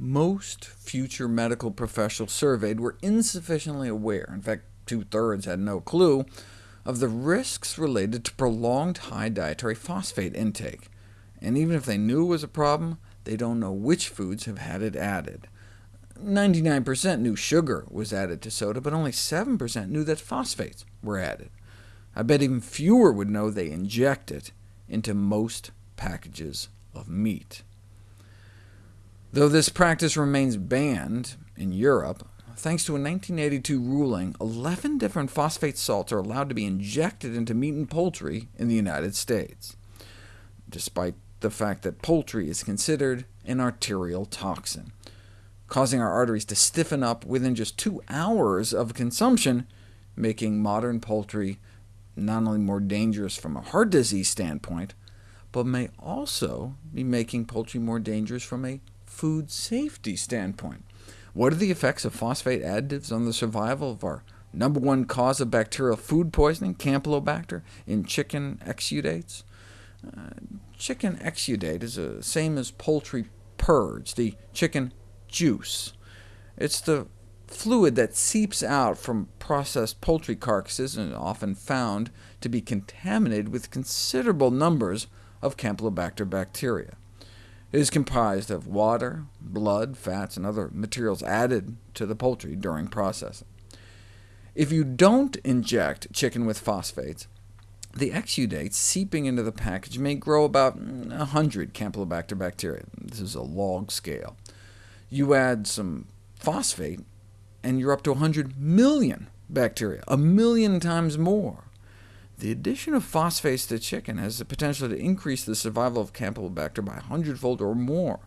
Most future medical professionals surveyed were insufficiently aware, in fact two-thirds had no clue, of the risks related to prolonged high dietary phosphate intake. And even if they knew it was a problem, they don't know which foods have had it added. 99% knew sugar was added to soda, but only 7% knew that phosphates were added. I bet even fewer would know they inject it into most packages of meat. Though this practice remains banned in Europe, thanks to a 1982 ruling, 11 different phosphate salts are allowed to be injected into meat and poultry in the United States, despite the fact that poultry is considered an arterial toxin causing our arteries to stiffen up within just two hours of consumption, making modern poultry not only more dangerous from a heart disease standpoint, but may also be making poultry more dangerous from a food safety standpoint. What are the effects of phosphate additives on the survival of our number one cause of bacterial food poisoning, Campylobacter, in chicken exudates? Uh, chicken exudate is the same as poultry purge, the chicken juice. It's the fluid that seeps out from processed poultry carcasses and often found to be contaminated with considerable numbers of Campylobacter bacteria. Is comprised of water, blood, fats, and other materials added to the poultry during processing. If you don't inject chicken with phosphates, the exudates seeping into the package may grow about 100 Campylobacter bacteria. This is a log scale. You add some phosphate, and you're up to 100 million bacteria, a million times more. The addition of phosphates to chicken has the potential to increase the survival of Campylobacter by a hundredfold or more.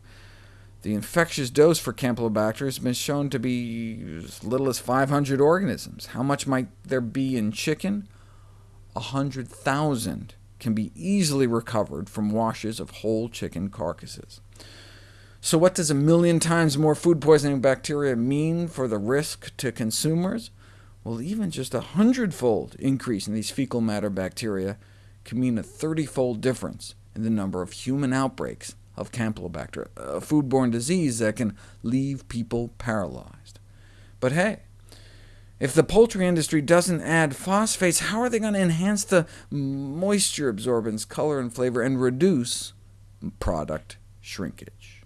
The infectious dose for Campylobacter has been shown to be as little as 500 organisms. How much might there be in chicken? 100,000 can be easily recovered from washes of whole chicken carcasses. So what does a million times more food poisoning bacteria mean for the risk to consumers? Well, even just a hundredfold increase in these fecal matter bacteria can mean a 30-fold difference in the number of human outbreaks of Campylobacter, a foodborne disease that can leave people paralyzed. But hey, if the poultry industry doesn't add phosphates, how are they going to enhance the moisture absorbance, color, and flavor, and reduce product shrinkage?